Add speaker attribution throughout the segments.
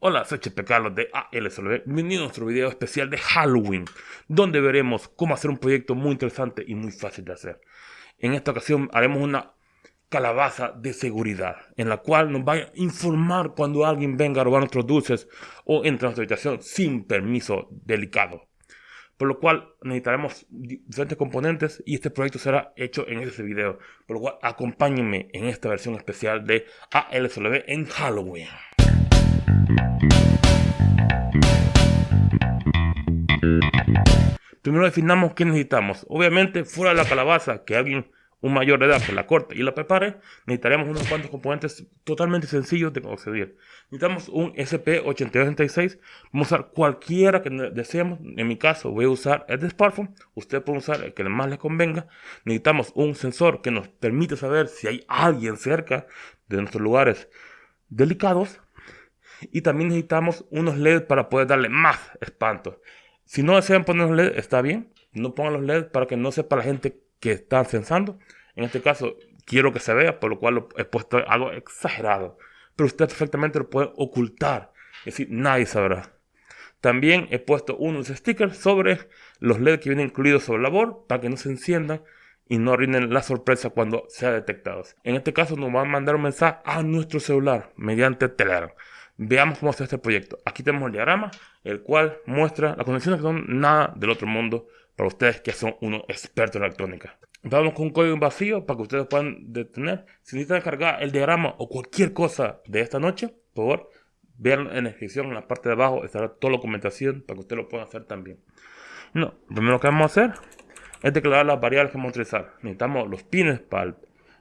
Speaker 1: Hola, soy Chepe Carlos de ALSLB. Bienvenido a nuestro video especial de Halloween, donde veremos cómo hacer un proyecto muy interesante y muy fácil de hacer. En esta ocasión haremos una calabaza de seguridad, en la cual nos va a informar cuando alguien venga a robar nuestros dulces o entre a nuestra habitación sin permiso delicado. Por lo cual necesitaremos diferentes componentes y este proyecto será hecho en este video. Por lo cual acompáñenme en esta versión especial de ALSLB en Halloween. Primero definamos qué necesitamos. Obviamente, fuera de la calabaza, que alguien, un mayor de edad, que la corte y la prepare, necesitaremos unos cuantos componentes totalmente sencillos de conseguir. Necesitamos un SP8266. Vamos a usar cualquiera que deseemos. En mi caso, voy a usar el de Smartphone. Usted puede usar el que más le convenga. Necesitamos un sensor que nos permite saber si hay alguien cerca de nuestros lugares delicados y también necesitamos unos LEDs para poder darle más espanto. Si no desean poner los LEDs, está bien. No pongan los LEDs para que no sepa la gente que está censando. En este caso, quiero que se vea, por lo cual he puesto algo exagerado. Pero usted perfectamente lo puede ocultar. Es decir, nadie sabrá. También he puesto unos stickers sobre los LEDs que vienen incluidos sobre la board para que no se enciendan y no arruinen la sorpresa cuando sean detectados. En este caso nos van a mandar un mensaje a nuestro celular mediante Telegram. Veamos cómo hacer este proyecto. Aquí tenemos el diagrama, el cual muestra las conexiones que son nada del otro mundo para ustedes que son unos expertos en electrónica. Vamos con un código vacío para que ustedes puedan detener. Si necesitan cargar el diagrama o cualquier cosa de esta noche, por favor, vean en la descripción, en la parte de abajo, estará toda la documentación para que ustedes lo puedan hacer también. No, lo primero que vamos a hacer es declarar las variables que vamos a utilizar. Necesitamos los pines para el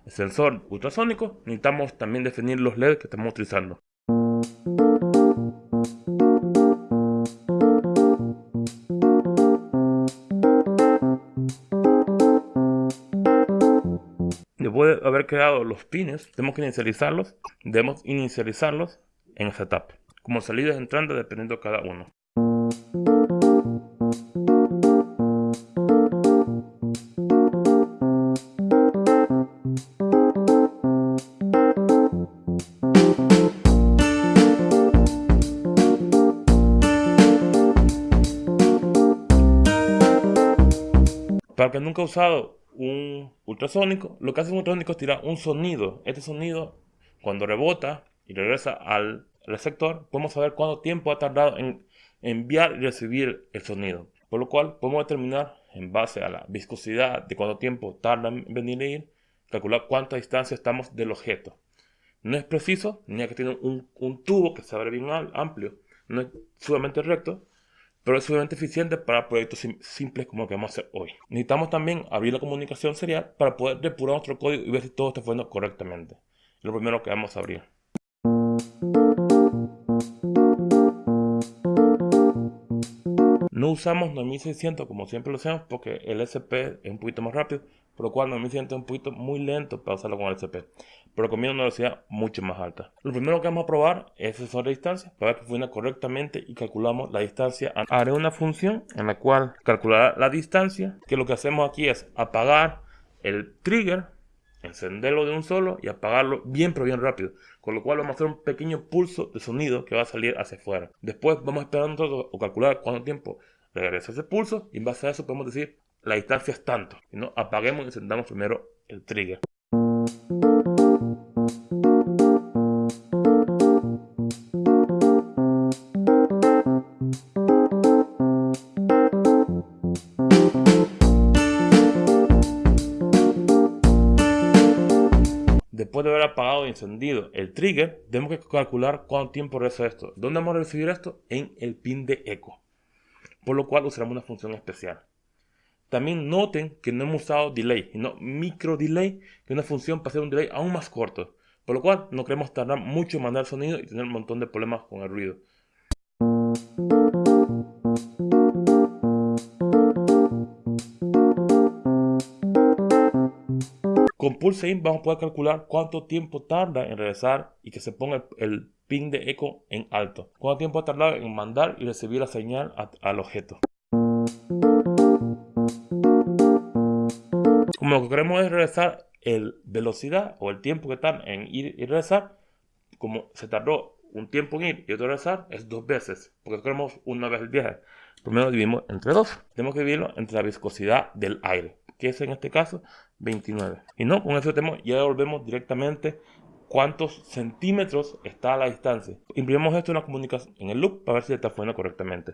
Speaker 1: sensor ultrasónico. Necesitamos también definir los LEDs que estamos utilizando. Después de haber creado los pines, tenemos que inicializarlos. Debemos inicializarlos en setup, como salidas y entradas dependiendo de cada uno. Nunca usado un ultrasónico, lo que hace un ultrasónico es tirar un sonido. Este sonido, cuando rebota y regresa al receptor, podemos saber cuánto tiempo ha tardado en enviar y recibir el sonido. Por lo cual, podemos determinar, en base a la viscosidad de cuánto tiempo tarda en venir e ir, calcular cuánta distancia estamos del objeto. No es preciso, ni que tener un, un tubo que se abre bien amplio, no es sumamente recto, pero es suficientemente eficiente para proyectos simples como el que vamos a hacer hoy. Necesitamos también abrir la comunicación serial para poder depurar nuestro código y ver si todo está funcionando correctamente. Lo primero que vamos a abrir. No usamos 9600 como siempre lo hacemos porque el SP es un poquito más rápido, por lo cual 9600 es un poquito muy lento para usarlo con el SP pero recomiendo una velocidad mucho más alta. Lo primero que vamos a probar es el sensor de distancia para ver que funciona correctamente y calculamos la distancia. Haré una función en la cual calculará la distancia, que lo que hacemos aquí es apagar el trigger, encenderlo de un solo y apagarlo bien pero bien rápido. Con lo cual vamos a hacer un pequeño pulso de sonido que va a salir hacia afuera. Después vamos a esperar nosotros o calcular cuánto tiempo regresa ese pulso y en base a eso podemos decir la distancia es tanto. No, apaguemos y encendamos primero el trigger. Después de haber apagado y encendido el trigger, tenemos que calcular cuánto tiempo regresa esto. ¿Dónde vamos a recibir esto? En el pin de eco. Por lo cual usaremos una función especial. También noten que no hemos usado delay, sino micro delay, que es una función para hacer un delay aún más corto. Por lo cual no queremos tardar mucho en mandar sonido y tener un montón de problemas con el ruido. Con Pulse In vamos a poder calcular cuánto tiempo tarda en regresar y que se ponga el, pin de eco en alto. Cuánto tiempo ha tardado en mandar y recibir la señal al objeto. Como lo que queremos es regresar el velocidad o el tiempo que tarda en ir y regresar, como se tardó un tiempo en ir y otro regresar es dos veces, porque queremos una vez el viaje. Primero dividimos entre dos. Tenemos que dividirlo entre la viscosidad del aire, que es en este caso 29. Y no, con eso tenemos, ya volvemos directamente cuántos centímetros está a la distancia. Imprimimos esto en la comunicación en el loop para ver si está funcionando correctamente.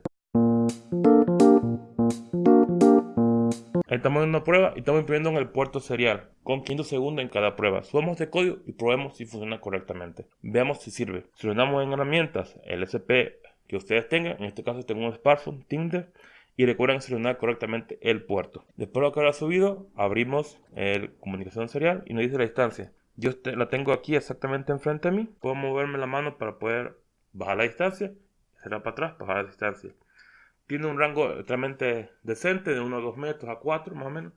Speaker 1: Estamos en una prueba y estamos imprimiendo en el puerto serial con 500 segundos en cada prueba. Subamos de código y probemos si funciona correctamente. Veamos si sirve. Seleccionamos en herramientas el SP que ustedes tengan. En este caso tengo un smartphone, Tinder. Y recuerden seleccionar correctamente el puerto. Después de lo que habrá subido, abrimos el comunicación serial y nos dice la distancia. Yo la tengo aquí exactamente enfrente de mí. Puedo moverme la mano para poder bajar la distancia. Será para atrás, bajar la distancia. Tiene un rango realmente decente, de 1 a 2 metros a 4 más o menos,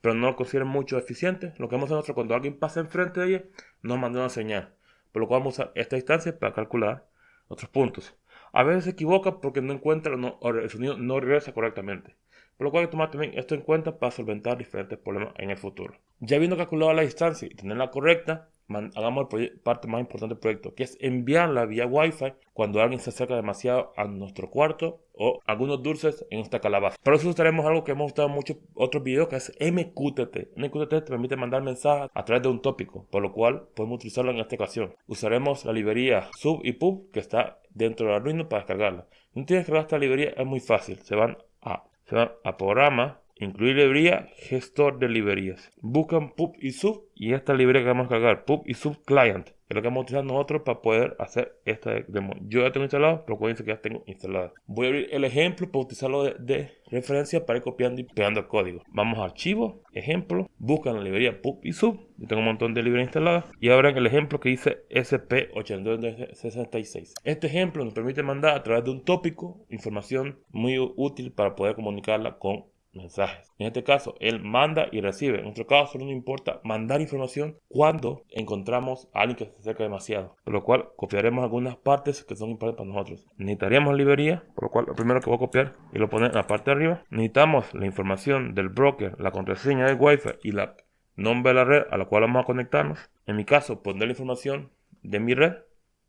Speaker 1: pero no lo considero mucho eficiente. Lo que hacer nosotros cuando alguien pasa enfrente de ella, nos manda una señal, por lo cual vamos a usar esta distancia para calcular otros puntos. A veces se equivoca porque no encuentra o el sonido no regresa correctamente, por lo cual hay que tomar también esto en cuenta para solventar diferentes problemas en el futuro. Ya habiendo calculado la distancia y tenerla correcta, hagamos la parte más importante del proyecto, que es enviarla vía Wi-Fi cuando alguien se acerca demasiado a nuestro cuarto o algunos dulces en esta calabaza. Para eso usaremos algo que hemos usado mucho otros videos, que es MQTT. MQTT te permite mandar mensajes a través de un tópico, por lo cual podemos utilizarlo en esta ocasión. Usaremos la librería sub y pub que está dentro de Arduino para descargarla. No tienes que descargar esta librería, es muy fácil. Se van a, se van a programa, Incluir librería, gestor de librerías. Buscan pub y sub y esta librería que vamos a cargar, pub y sub client, es lo que vamos a utilizar nosotros para poder hacer esta demo. Yo ya tengo instalado, pero acuérdense que ya tengo instalada. Voy a abrir el ejemplo para utilizarlo de, referencia para ir copiando y pegando el código. Vamos a archivo, ejemplo, buscan la librería pub y sub. Yo tengo un montón de librerías instaladas y abran el ejemplo que dice SP8266. Este ejemplo nos permite mandar a través de un tópico información muy útil para poder comunicarla con mensajes. En este caso, él manda y recibe. En nuestro caso, solo nos importa mandar información cuando encontramos a alguien que se acerca demasiado. Por lo cual, copiaremos algunas partes que son importantes para nosotros. Necesitaríamos librería, por lo cual, lo primero que voy a copiar y lo poner en la parte de arriba. Necesitamos la información del broker, la contraseña del Wi-Fi y la nombre de la red a la cual vamos a conectarnos. En mi caso, poner la información de mi red,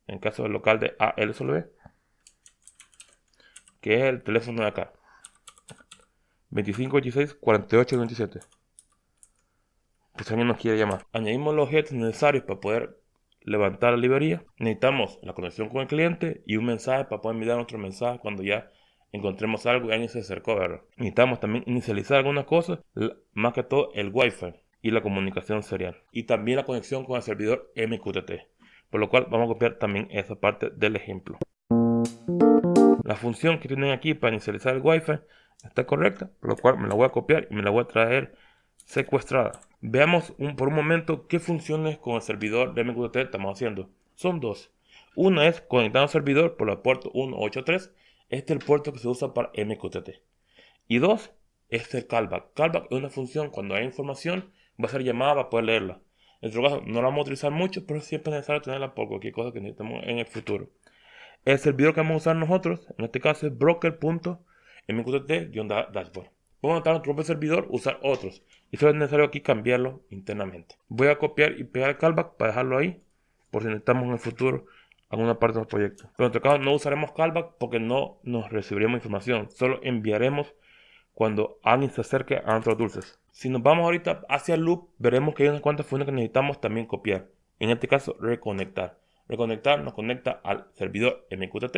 Speaker 1: en caso del local de ALSOLV, que es el teléfono de acá. 25, 26, 48, 27. Pues alguien nos quiere llamar. Añadimos los objetos necesarios para poder levantar la librería. Necesitamos la conexión con el cliente y un mensaje para poder enviar otro mensaje cuando ya encontremos algo y alguien se acercó. ¿verdad? Necesitamos también inicializar algunas cosas, más que todo el Wi-Fi y la comunicación serial. Y también la conexión con el servidor MQTT. Por lo cual vamos a copiar también esa parte del ejemplo. La función que tienen aquí para inicializar el Wi-Fi está correcta, por lo cual me la voy a copiar y me la voy a traer secuestrada. Veamos por un momento qué funciones con el servidor de MQTT estamos haciendo. Son dos. Una es conectar al servidor por la puerto 183. Este es el puerto que se usa para MQTT. Y dos, es el callback. Callback es una función cuando hay información, va a ser llamada para poder leerla. En nuestro caso no la vamos a utilizar mucho, pero siempre es necesario tenerla por cualquier cosa que necesitemos en el futuro. El servidor que vamos a usar nosotros, en este caso es broker.com mqtt-dashboard. Puedo montar otro propio servidor, usar otros. Y solo es necesario aquí cambiarlo internamente. Voy a copiar y pegar el callback para dejarlo ahí, por si necesitamos en el futuro alguna parte del proyecto. Pero en nuestro caso no usaremos callback porque no nos recibiremos información. Solo enviaremos cuando alguien se acerque a nuestros dulces. Si nos vamos ahorita hacia el loop, veremos que hay unas cuantas funciones que necesitamos también copiar. En este caso, reconectar. Reconectar nos conecta al servidor MQTT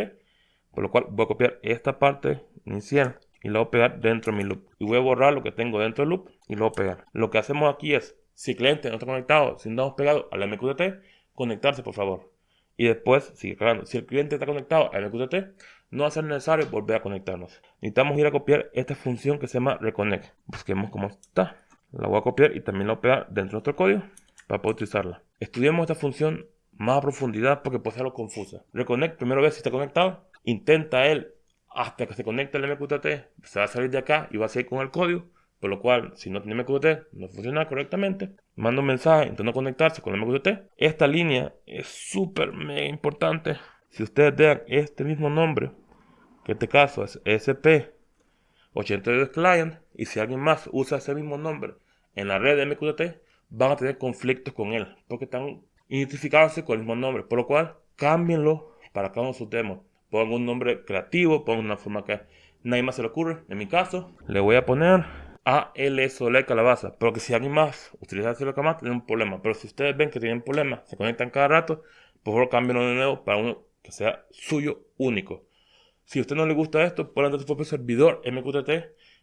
Speaker 1: por lo cual voy a copiar esta parte inicial y la voy a pegar dentro de mi loop. Y voy a borrar lo que tengo dentro del loop y lo voy a pegar. Lo que hacemos aquí es, si el cliente no está conectado, si no hemos pegado al MQTT, conectarse por favor. Y después sigue cargando. Si el cliente está conectado al MQTT, no va a ser necesario volver a conectarnos. Necesitamos ir a copiar esta función que se llama reconnect. Busquemos cómo está. La voy a copiar y también la voy a pegar dentro de nuestro código para poder utilizarla. Estudiemos esta función más a profundidad porque puede ser algo confusa. Reconnect, primero ve si está conectado intenta él hasta que se conecte el MQTT, se va a salir de acá y va a seguir con el código, por lo cual si no tiene MQTT no funciona correctamente, manda un mensaje intentando conectarse con el MQTT. Esta línea es súper mega importante. Si ustedes vean este mismo nombre, que en este caso es SP82 Client, y si alguien más usa ese mismo nombre en la red de MQTT, van a tener conflictos con él, porque están identificándose con el mismo nombre, por lo cual cámbienlo para cada uno de sus demos. Pongo un nombre creativo, pongo una forma que nadie más se le ocurre. En mi caso, le voy a poner AL Soler Calabaza. Pero que si alguien más utiliza Soler Calabaza, tiene un problema. Pero si ustedes ven que tienen problemas, se conectan cada rato, por favor cámbienlo de nuevo para uno que sea suyo único. Si a usted no le gusta esto, pongan su propio servidor MQTT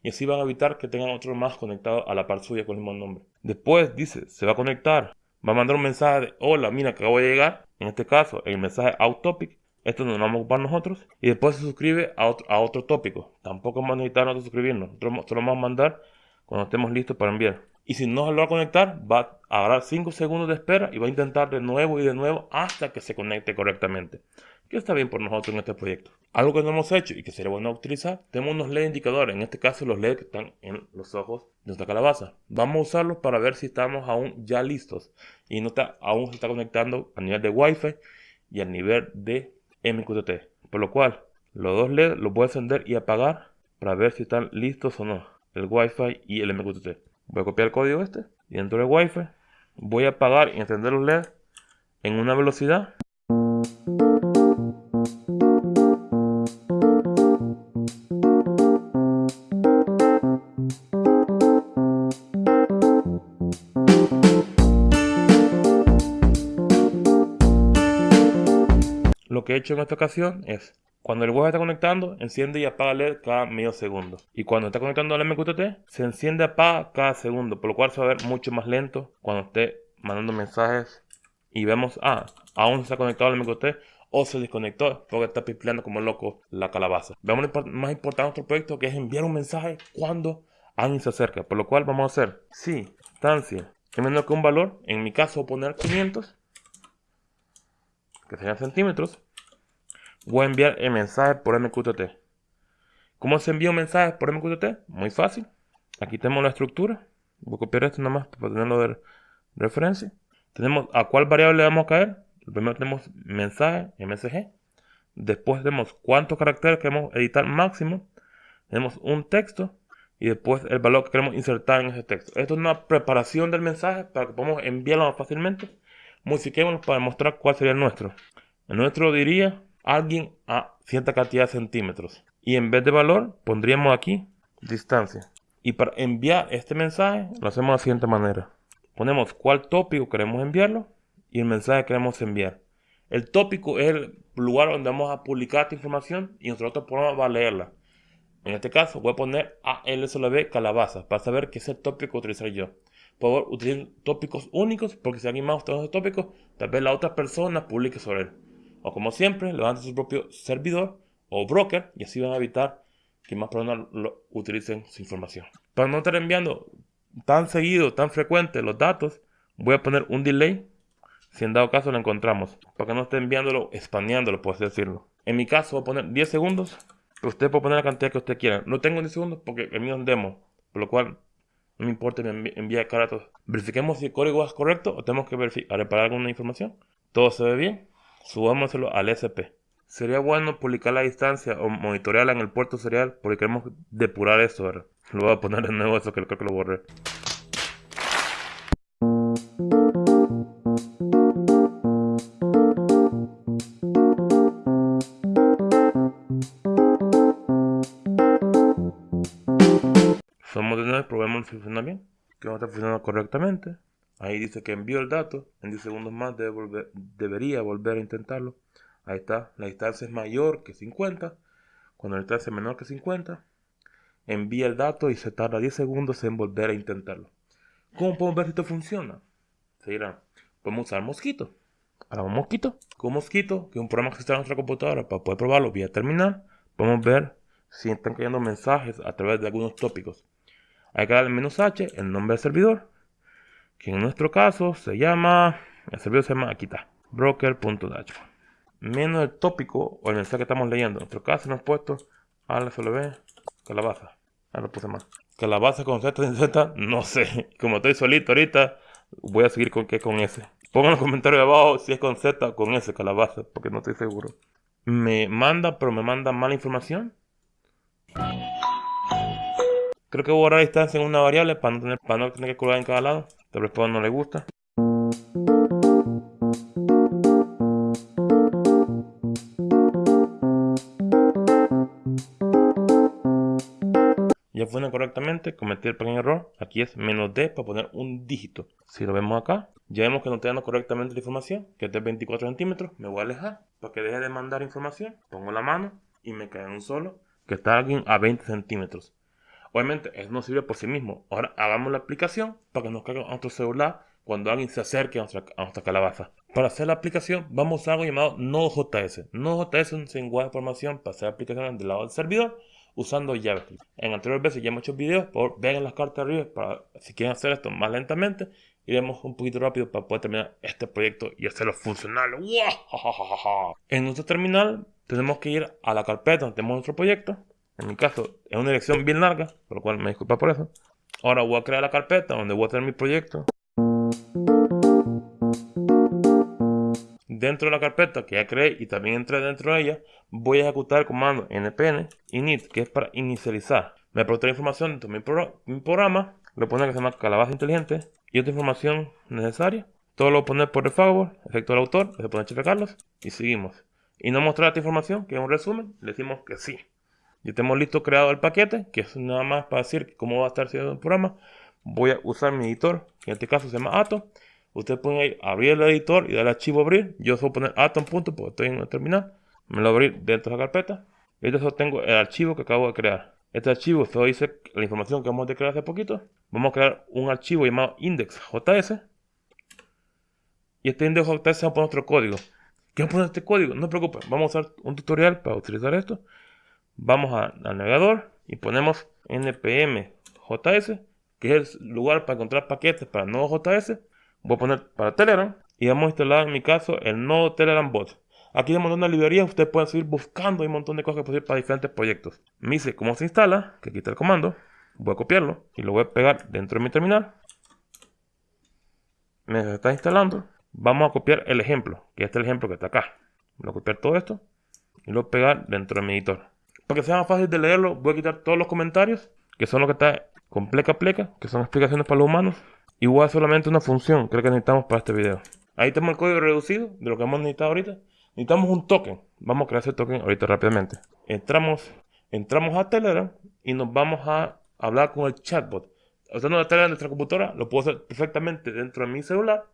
Speaker 1: y así van a evitar que tengan otro más conectado a la par suya con el mismo nombre. Después dice, se va a conectar, va a mandar un mensaje de hola, mira, acabo de llegar. En este caso, el mensaje out-topic. Esto nos lo vamos a ocupar nosotros. Y después se suscribe a otro, a otro tópico. Tampoco vamos a necesitar nosotros suscribirnos. Nosotros lo vamos a mandar cuando estemos listos para enviar. Y si no se lo va a conectar, va a agarrar 5 segundos de espera y va a intentar de nuevo y de nuevo hasta que se conecte correctamente. Que está bien por nosotros en este proyecto. Algo que no hemos hecho y que sería bueno utilizar, tenemos unos LED indicadores, en este caso los LED que están en los ojos de nuestra calabaza. Vamos a usarlos para ver si estamos aún ya listos y no está, aún se está conectando a nivel de Wi-Fi y a nivel de MQTT. Por lo cual, los dos LED los voy a encender y apagar para ver si están listos o no, el Wi-Fi y el MQTT. Voy a copiar el código este y dentro del Wi-Fi voy a apagar y encender los LED en una velocidad he hecho en esta ocasión es cuando el web está conectando, enciende y apaga LED cada medio segundo. Y cuando está conectando al MQTT, se enciende y apaga cada segundo, por lo cual se va a ver mucho más lento cuando esté mandando mensajes y vemos, ah, aún se está conectado al MQTT o se desconectó porque está pipleando como loco la calabaza. Veamos lo más importante de nuestro proyecto que es enviar un mensaje cuando alguien se acerca, por lo cual vamos a hacer, si distancia es menor que un valor, en mi caso poner 500, que serían centímetros, voy a enviar el mensaje por MQTT. ¿Cómo se envía un mensaje por MQTT? Muy fácil. Aquí tenemos la estructura. Voy a copiar esto nada más para tenerlo de referencia. Tenemos a cuál variable le vamos a caer. Primero tenemos mensaje, MSG. Después tenemos cuántos caracteres queremos editar máximo. Tenemos un texto. Y después el valor que queremos insertar en ese texto. Esto es una preparación del mensaje para que podamos enviarlo más fácilmente. Modifiquémoslo para mostrar cuál sería el nuestro. El nuestro diría alguien a cierta cantidad de centímetros. Y en vez de valor pondríamos aquí distancia. Y para enviar este mensaje lo hacemos de la siguiente manera. Ponemos cuál tópico queremos enviarlo y el mensaje que queremos enviar. El tópico es el lugar donde vamos a publicar esta información y nosotros programa va a leerla. En este caso voy a poner ALSLB calabaza para saber qué es el tópico utilizar yo. Por favor, utilicen tópicos únicos porque si alguien más utiliza ese tópico, tal vez la otra persona publique sobre él. O como siempre, levanten su propio servidor o broker y así van a evitar que más personas lo utilicen su información. Para no estar enviando tan seguido, tan frecuente los datos, voy a poner un delay si en dado caso lo encontramos. Para que no esté enviándolo, espaneándolo, por así decirlo. En mi caso voy a poner 10 segundos. usted puede poner la cantidad que usted quiera. No tengo 10 segundos porque el mío es demo. Por lo cual no me importa me envía cada rato. Verifiquemos si el código es correcto o tenemos que verificar, reparar alguna información. Todo se ve bien subámoslo al SP. Sería bueno publicar la distancia o monitorearla en el puerto serial porque queremos depurar eso. ¿verdad? Lo voy a poner de nuevo eso que creo que lo borré. Somos de nuevo, probemos si funciona bien. Que no está funcionando correctamente. Ahí dice que envió el dato. En 10 segundos más debería volver a intentarlo. Ahí está. La distancia es mayor que 50. Cuando la distancia es menor que 50, envía el dato y se tarda 10 segundos en volver a intentarlo. ¿Cómo podemos ver si esto funciona? Se dirá, podemos usar Mosquito. Ahora Mosquito. Con Mosquito, que es un programa que está en nuestra computadora para poder probarlo vía terminal, podemos ver si están cayendo mensajes a través de algunos tópicos. Hay que darle menos H, el nombre del servidor, que en nuestro caso se llama, el servidor se llama, aquí está, broker.dashboard. Menos el tópico o el mensaje que estamos leyendo. En nuestro caso hemos puesto ALFLB calabaza. Ah, lo puse más. Calabaza con Z sin Z, no sé. Como estoy solito ahorita, voy a seguir con que con S. Pongan en los comentarios de abajo si es con Z o con S, calabaza, porque no estoy seguro. Me manda, pero me manda mala información. Creo que voy a borrar distancia en una variable para no tener, para no tener que colgar en cada lado. Tal vez no le gusta. Ya funciona correctamente, cometí el pequeño error. Aquí es menos D para poner un dígito. Si lo vemos acá, ya vemos que no está dando correctamente la información, que es de 24 centímetros. Me voy a alejar para que deje de mandar información. Pongo la mano y me cae un solo, que está a 20 centímetros. Obviamente, eso no sirve por sí mismo. Ahora hagamos la aplicación para que nos caiga a nuestro celular cuando alguien se acerque a nuestra, calabaza. Para hacer la aplicación vamos a usar algo llamado Node.js. Node.js es un lenguaje de programación para hacer aplicaciones del lado del servidor usando JavaScript. En anteriores veces ya hemos hecho videos, por vean las cartas arriba para si quieren hacer esto más lentamente. Iremos un poquito rápido para poder terminar este proyecto y hacerlo funcional. En nuestro terminal tenemos que ir a la carpeta donde tenemos nuestro proyecto. En mi caso es una dirección bien larga, por lo cual me disculpa por eso. Ahora voy a crear la carpeta donde voy a tener mi proyecto. Dentro de la carpeta que ya creé y también entré dentro de ella, voy a ejecutar el comando npm init, que es para inicializar. Me la información dentro de mi, programa, lo pone que se llama calabaza inteligente y otra información necesaria. Todo lo voy a poner por default, efecto del autor, se pone Chefe Carlos y seguimos. Y no mostrar esta información, que es un resumen, le decimos que sí. Ya tenemos listo creado el paquete, que es nada más para decir cómo va a estar siendo el programa. Voy a usar mi editor, que en este caso se llama Ato. Ustedes pueden ir abrir el editor y darle archivo abrir. Yo suelo poner Atom punto porque estoy en el terminal. Me lo abrir dentro de la carpeta. Y solo tengo el archivo que acabo de crear. Este archivo solo dice la información que vamos a crear hace poquito. Vamos a crear un archivo llamado index.js. Y este index.js vamos a poner nuestro código. ¿Qué vamos a poner este código? No se preocupen, vamos a usar un tutorial para utilizar esto. Vamos al navegador y ponemos npm.js, que es el lugar para encontrar paquetes para nodo JS. Voy a poner para Telegram y vamos a instalar en mi caso el nodo Telegram Bot. Aquí hay un montón de librerías, ustedes pueden seguir buscando un montón de cosas que para diferentes proyectos. Me dice cómo se instala, que quita el comando, voy a copiarlo y lo voy a pegar dentro de mi terminal. Me está instalando. Vamos a copiar el ejemplo, que este es el ejemplo que está acá. Voy a copiar todo esto y lo voy a pegar dentro de mi editor. Para que sea más fácil de leerlo, voy a quitar todos los comentarios, que son lo que está con pleca pleca, que son explicaciones para los humanos. Y voy a solamente una función, creo que necesitamos para este video. Ahí tenemos el código reducido de lo que hemos necesitado ahorita. Necesitamos un token. Vamos a crear ese token ahorita rápidamente. Entramos, entramos a Telegram y nos vamos a hablar con el chatbot. Usando la Telegram de nuestra computadora, lo puedo hacer perfectamente dentro de mi celular.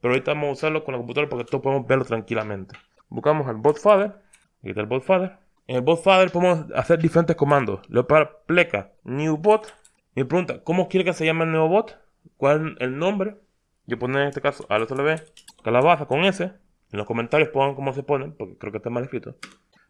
Speaker 1: Pero ahorita vamos a usarlo con la computadora porque todos podemos verlo tranquilamente. Buscamos el botfather. Aquí el botfather. En el botfather podemos hacer diferentes comandos. Le voy a poner pleca new bot. Me pregunta, ¿cómo quiere que se llame el nuevo bot? ¿Cuál es el nombre? Yo pongo en este caso ve calabaza con S. En los comentarios pongan cómo se ponen, porque creo que está mal escrito.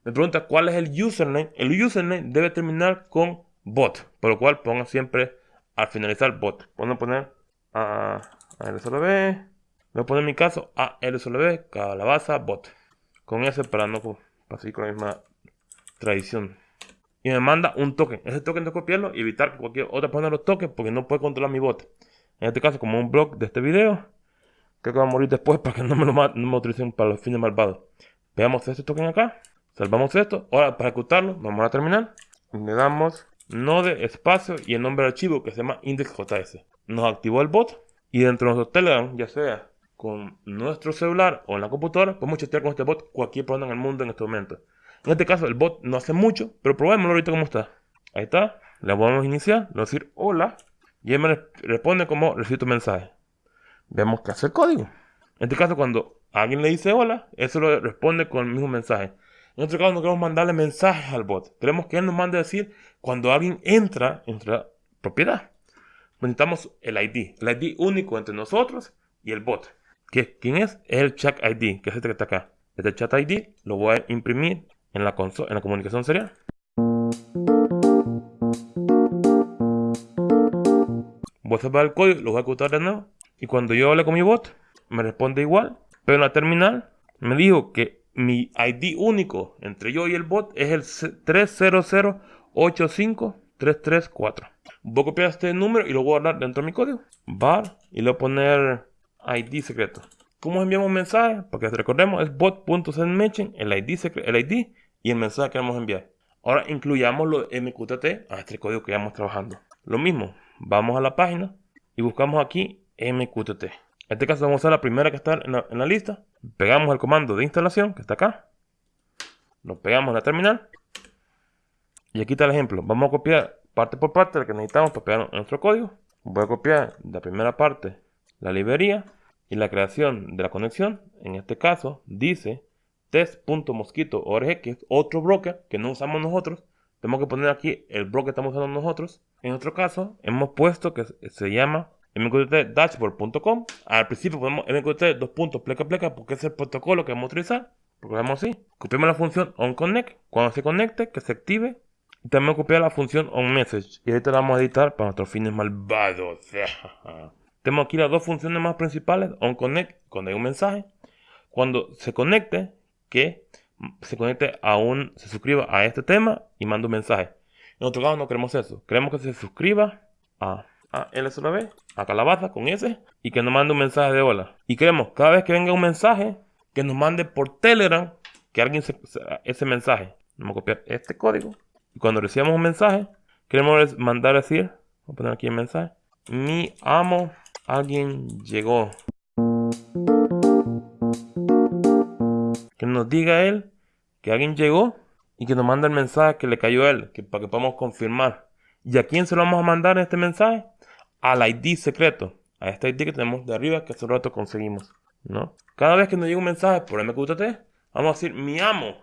Speaker 1: Me pregunta cuál es el username. El username debe terminar con bot, por lo cual pongan siempre al finalizar bot. Puedo poner a, a LSLB. Voy a poner en mi caso a LSLB calabaza bot. Con S para no para seguir con la misma tradición. Y me manda un token. Ese token de copiarlo y evitar que cualquier otra persona lo toque porque no puede controlar mi bot. En este caso, como un blog de este video. Creo que va a morir después para que no me lo no me utilicen para los fines malvados. Veamos este token acá. Salvamos esto. Ahora, para ejecutarlo, vamos a terminar. Le damos node espacio y el nombre del archivo que se llama index.js. Nos activó el bot. Y dentro de nuestro Telegram, ya sea con nuestro celular o en la computadora, podemos chatear con este bot cualquier persona en el mundo en este momento. En este caso, el bot no hace mucho, pero probémoslo ahorita cómo está. Ahí está. Le a iniciar. Le vamos a decir hola. Y él me responde como recibo tu mensaje. Vemos que hace el código. En este caso, cuando alguien le dice hola, eso lo responde con el mismo mensaje. En otro caso, no queremos mandarle mensajes al bot. Queremos que él nos mande a decir cuando alguien entra en la propiedad. Necesitamos el ID. El ID único entre nosotros y el bot. ¿Quién es? Es el chat ID, que es este que está acá. Este chat ID lo voy a imprimir en la, en la comunicación serial. voy a salvar el código, lo voy a ejecutar de nuevo. Y cuando yo hable con mi bot, me responde igual. Pero en la terminal me dijo que mi ID único entre yo y el bot es el 300-85-334. Voy a copiar este número y lo voy a guardar dentro de mi código. Bar y le voy a poner ID secreto. ¿Cómo enviamos mensaje? Porque recordemos es bot.sendMention, el ID, el ID y el mensaje que queremos enviar. Ahora incluyamos los MQTT a este código que estamos trabajando. Lo mismo, vamos a la página y buscamos aquí MQTT. En este caso vamos a usar la primera que está en la, lista. Pegamos el comando de instalación que está acá. Lo pegamos en la terminal. Y aquí está el ejemplo. Vamos a copiar parte por parte lo que necesitamos para pegar nuestro código. Voy a copiar la primera parte, la librería y la creación de la conexión. En este caso dice test.mosquito.org, que es otro broker que no usamos nosotros. Tenemos que poner aquí el broker que estamos usando nosotros. En otro caso, hemos puesto que se llama mqttdashboard.com. Al principio ponemos mqtt dos puntos pleca pleca porque es el protocolo que vamos a utilizar. Vamos así. Copiamos la función onConnect. Cuando se conecte, que se active. Y también copiar la función onMessage. Y ahorita la vamos a editar para nuestros fines malvados. Tenemos aquí las dos funciones más principales. OnConnect, cuando hay un mensaje. Cuando se conecte, que se conecte a un, se suscriba a este tema y manda un mensaje. En otro caso no queremos eso. Queremos que se suscriba a, a LSLB, a Calabaza con ese, y que nos mande un mensaje de hola. Y queremos cada vez que venga un mensaje, que nos mande por Telegram que alguien se, ese mensaje. Vamos a copiar este código. Y cuando recibamos un mensaje, queremos mandar a decir, a poner aquí el mensaje, mi amo, alguien llegó. Que nos diga él que alguien llegó y que nos manda el mensaje que le cayó a él, que, para que podamos confirmar. ¿Y a quién se lo vamos a mandar este mensaje? Al ID secreto, a este ID que tenemos de arriba que hace rato conseguimos. ¿no? Cada vez que nos llega un mensaje por MQTT, vamos a decir, mi amo,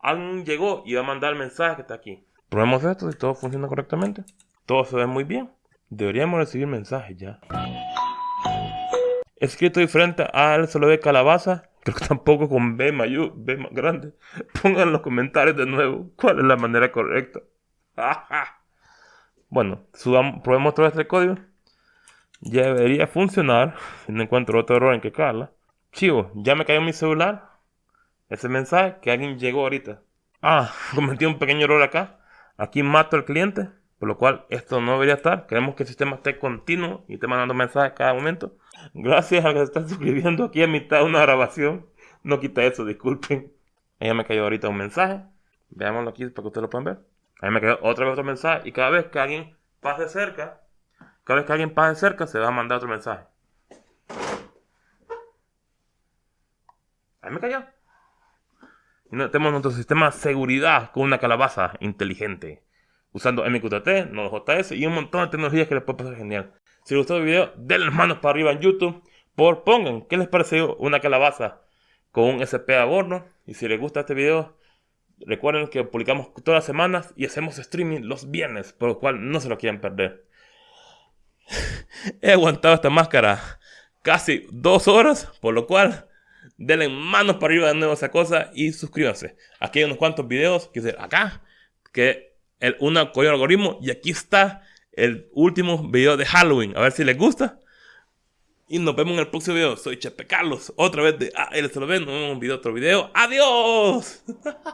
Speaker 1: alguien llegó y va a mandar el mensaje que está aquí. Probemos esto si todo funciona correctamente. Todo se ve muy bien. Deberíamos recibir mensajes ya. Escrito diferente a él solo ve calabaza. Creo que tampoco con B mayor, B más grande. Pongan en los comentarios de nuevo cuál es la manera correcta. bueno, probemos otra vez el código. Ya debería funcionar. Si no encuentro otro error en que carla. Chivo, ya me cayó mi celular. Ese mensaje que alguien llegó ahorita. Ah, cometí un pequeño error acá. Aquí mato al cliente. Por lo cual esto no debería estar. Queremos que el sistema esté continuo y esté mandando mensajes cada momento. Gracias a que se están suscribiendo aquí a mitad de una grabación. No quita eso, disculpen. Ahí me cayó ahorita un mensaje. Veámoslo aquí para que ustedes lo puedan ver. Ahí me cayó otra vez otro mensaje. Y cada vez que alguien pase cerca, cada vez que alguien pase cerca, se va a mandar otro mensaje. Ahí me cayó. Y tenemos nuestro sistema de seguridad con una calabaza inteligente. Usando MQTT, Node.js y un montón de tecnologías que les puede pasar genial. Si les gustó el video, denle las manos para arriba en YouTube. Por pongan qué les pareció una calabaza con un SP a bordo. Y si les gusta este video, recuerden que publicamos todas las semanas y hacemos streaming los viernes, por lo cual no se lo quieran perder. He aguantado esta máscara casi dos horas, por lo cual denle manos para arriba de nuevo esa cosa y suscríbanse. Aquí hay unos cuantos videos que acá, que el, una con algoritmo y aquí está el último video de Halloween. A ver si les gusta. Y nos vemos en el próximo video. Soy Chepe Carlos, otra vez de. Nos vemos en un video, otro video. ¡Adiós!